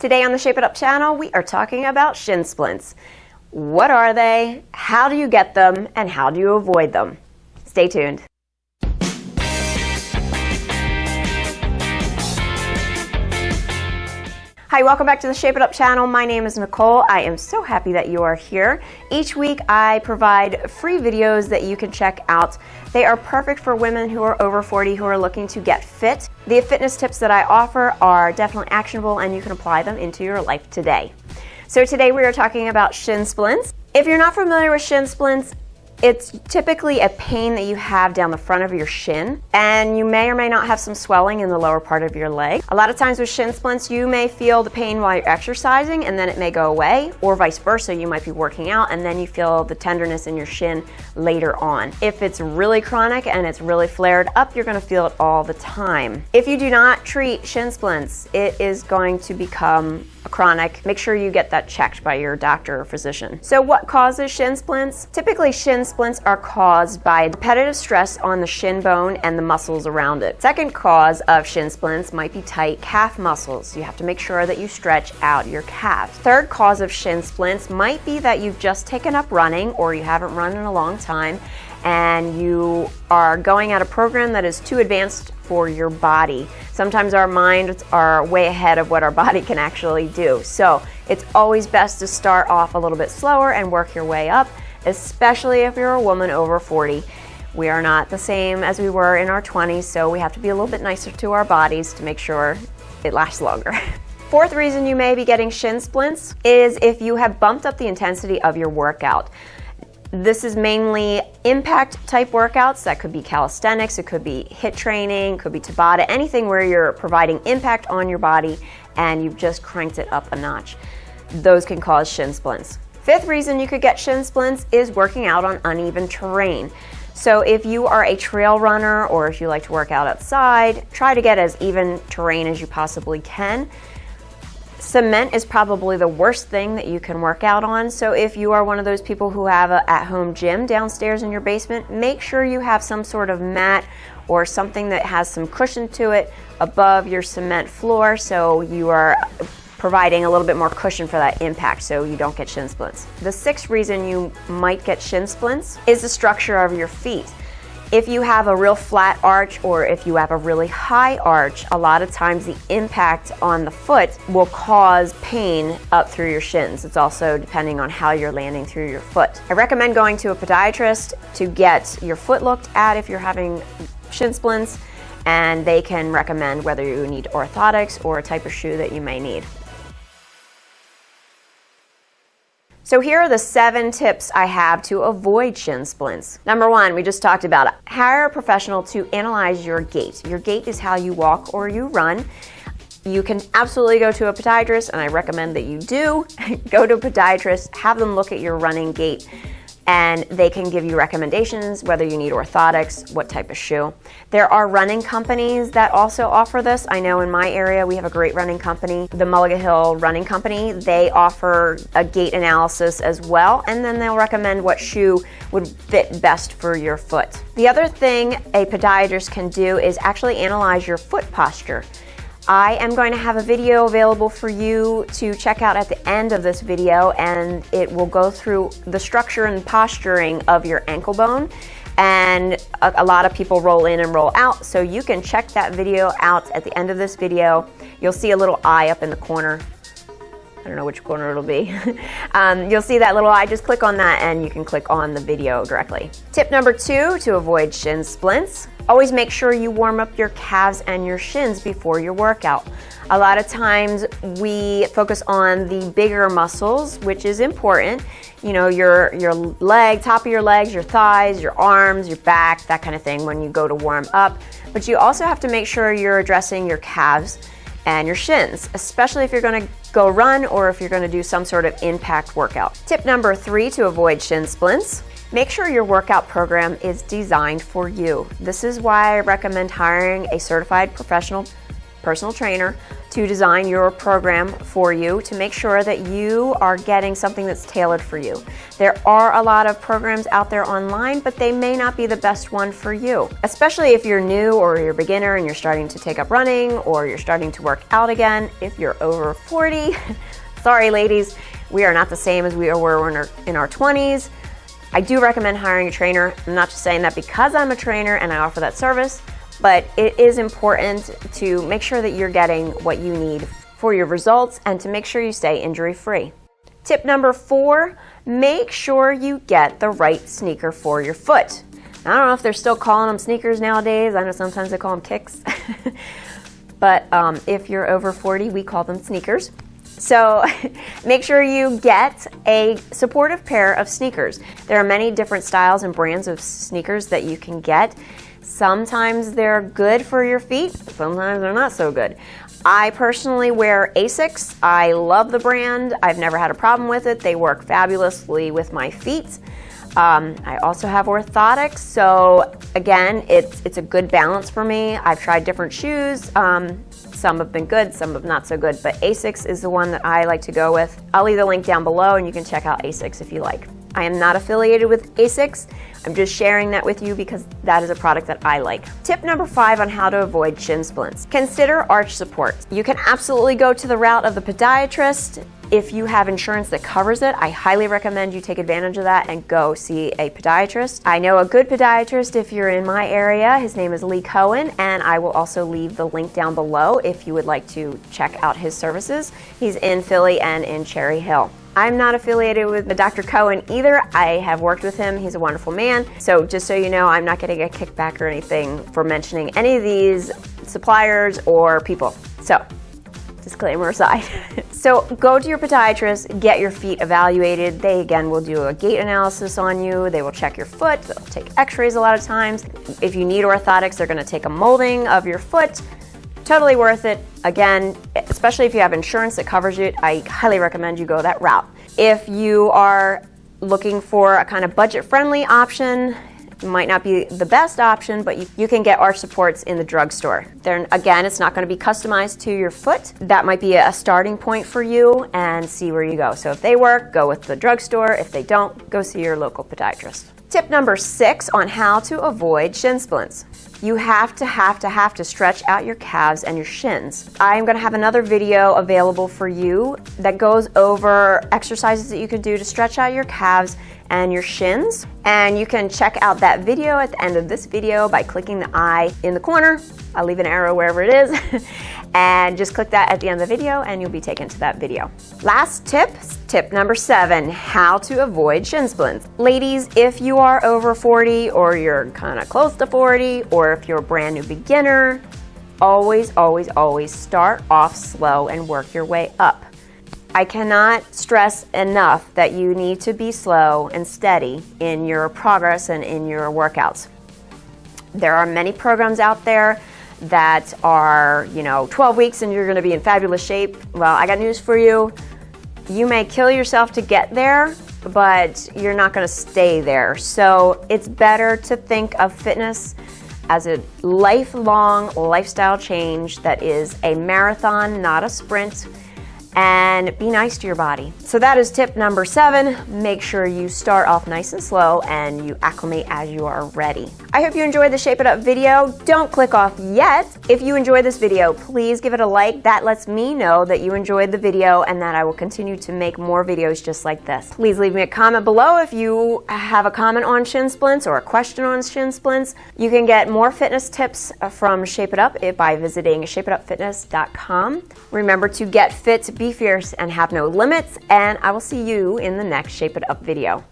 Today on the Shape It Up channel, we are talking about shin splints. What are they? How do you get them? And how do you avoid them? Stay tuned. Hi, welcome back to the Shape It Up channel. My name is Nicole. I am so happy that you are here. Each week I provide free videos that you can check out. They are perfect for women who are over 40 who are looking to get fit. The fitness tips that I offer are definitely actionable and you can apply them into your life today. So today we are talking about shin splints. If you're not familiar with shin splints, it's typically a pain that you have down the front of your shin, and you may or may not have some swelling in the lower part of your leg. A lot of times with shin splints, you may feel the pain while you're exercising, and then it may go away, or vice versa. You might be working out, and then you feel the tenderness in your shin later on. If it's really chronic and it's really flared up, you're gonna feel it all the time. If you do not treat shin splints, it is going to become chronic, make sure you get that checked by your doctor or physician. So what causes shin splints? Typically shin splints are caused by repetitive stress on the shin bone and the muscles around it. Second cause of shin splints might be tight calf muscles. You have to make sure that you stretch out your calf. Third cause of shin splints might be that you've just taken up running or you haven't run in a long time and you are going at a program that is too advanced for your body. Sometimes our minds are way ahead of what our body can actually do. So it's always best to start off a little bit slower and work your way up, especially if you're a woman over 40. We are not the same as we were in our 20s, so we have to be a little bit nicer to our bodies to make sure it lasts longer. Fourth reason you may be getting shin splints is if you have bumped up the intensity of your workout. This is mainly impact type workouts. That could be calisthenics, it could be HIIT training, could be Tabata, anything where you're providing impact on your body and you've just cranked it up a notch. Those can cause shin splints. Fifth reason you could get shin splints is working out on uneven terrain. So if you are a trail runner or if you like to work out outside, try to get as even terrain as you possibly can. Cement is probably the worst thing that you can work out on. So if you are one of those people who have an at-home gym downstairs in your basement, make sure you have some sort of mat or something that has some cushion to it above your cement floor so you are providing a little bit more cushion for that impact so you don't get shin splints. The sixth reason you might get shin splints is the structure of your feet. If you have a real flat arch or if you have a really high arch, a lot of times the impact on the foot will cause pain up through your shins. It's also depending on how you're landing through your foot. I recommend going to a podiatrist to get your foot looked at if you're having shin splints and they can recommend whether you need orthotics or a type of shoe that you may need. So here are the seven tips I have to avoid shin splints. Number one, we just talked about it. Hire a professional to analyze your gait. Your gait is how you walk or you run. You can absolutely go to a podiatrist, and I recommend that you do. go to a podiatrist, have them look at your running gait and they can give you recommendations whether you need orthotics, what type of shoe. There are running companies that also offer this. I know in my area we have a great running company, the Mullica Hill Running Company. They offer a gait analysis as well and then they'll recommend what shoe would fit best for your foot. The other thing a podiatrist can do is actually analyze your foot posture. I am going to have a video available for you to check out at the end of this video and it will go through the structure and posturing of your ankle bone and a, a, lot of people roll in and roll out so you can check that video out at the end of this video. You'll see a little eye up in the corner I don't know which corner it'll be. um, you'll see that little eye, just click on that and you can click on the video directly. Tip number two to avoid shin splints, always make sure you warm up your calves and your shins before your workout. A lot of times we focus on the bigger muscles, which is important. You know, your, your leg, top of your legs, your thighs, your arms, your back, that kind of thing when you go to warm up. But you also have to make sure you're addressing your calves and your shins, especially if you're gonna go run or if you're gonna do some sort of impact workout. Tip number three to avoid shin splints, make sure your workout program is designed for you. This is why I recommend hiring a certified professional personal trainer to design your program for you to make sure that you are getting something that's tailored for you. There are a lot of programs out there online, but they may not be the best one for you, especially if you're new or you're a beginner and you're starting to take up running or you're starting to work out again. If you're over 40, sorry ladies, we are not the same as we were in our, in our 20s. I do recommend hiring a trainer. I'm not just saying that because I'm a trainer and I offer that service, but it is important to make sure that you're getting what you need for your results and to make sure you stay injury free. Tip number four, make sure you get the right sneaker for your foot. I don't know if they're still calling them sneakers nowadays. I know sometimes they call them kicks. but um, if you're over 40, we call them sneakers. So make sure you get a supportive pair of sneakers. There are many different styles and brands of sneakers that you can get. Sometimes they're good for your feet, sometimes they're not so good. I personally wear Asics. I love the brand. I've never had a problem with it. They work fabulously with my feet. Um, I also have orthotics, so again, it's, it's a good balance for me. I've tried different shoes. Um, some have been good, some have not so good, but Asics is the one that I like to go with. I'll leave the link down below and you can check out Asics if you like. I am not affiliated with Asics. I'm just sharing that with you because that is a product that I like. Tip number five on how to avoid shin splints. Consider arch support. You can absolutely go to the route of the podiatrist. If you have insurance that covers it, I highly recommend you take advantage of that and go see a podiatrist. I know a good podiatrist if you're in my area. His name is Lee Cohen, and I will also leave the link down below if you would like to check out his services. He's in Philly and in Cherry Hill. I'm not affiliated with Dr. Cohen either. I have worked with him. He's a wonderful man. So just so you know, I'm not getting a kickback or anything for mentioning any of these suppliers or people. So disclaimer aside. so go to your podiatrist, get your feet evaluated. They again will do a gait analysis on you. They will check your foot. They'll take x-rays a lot of times. If you need orthotics, they're gonna take a molding of your foot Totally worth it. Again, especially if you have insurance that covers it, I highly recommend you go that route. If you are looking for a kind of budget-friendly option, it might not be the best option, but you, you, can get arch supports in the drugstore. Then again, it's not going to be customized to your foot. That might be a starting point for you and see where you go. So if they work, go with the drugstore. If they don't, go see your local podiatrist. Tip number six on how to avoid shin splints. You have to, have to, have to stretch out your calves and your shins. I am gonna have another video available for you that goes over exercises that you can do to stretch out your calves and your shins. And you can check out that video at the end of this video by clicking the eye in the corner. I'll leave an arrow wherever it is. and just click that at the end of the video and you'll be taken to that video. Last tip, tip number seven, how to avoid shin splints. Ladies, if you are over 40 or you're kind of close to 40 or if you're a brand new beginner, always, always, always start off slow and work your way up. I cannot stress enough that you need to be slow and steady in your progress and in your workouts. There are many programs out there that are, you know, 12 weeks and you're gonna be in fabulous shape. Well, I got news for you. You may kill yourself to get there, but you're not gonna stay there. So it's better to think of fitness as a lifelong lifestyle change that is a marathon, not a sprint and be nice to your body. So that is tip number seven. Make sure you start off nice and slow and you acclimate as you are ready. I hope you enjoyed the Shape It Up video. Don't click off yet. If you enjoyed this video, please give it a like. That lets me know that you enjoyed the video and that I will continue to make more videos just like this. Please leave me a comment below if you have a comment on shin splints or a question on shin splints. You can get more fitness tips from Shape It Up by visiting shapeitupfitness.com. Remember to get fit be fierce and have no limits, and I will see you in the next Shape It Up video.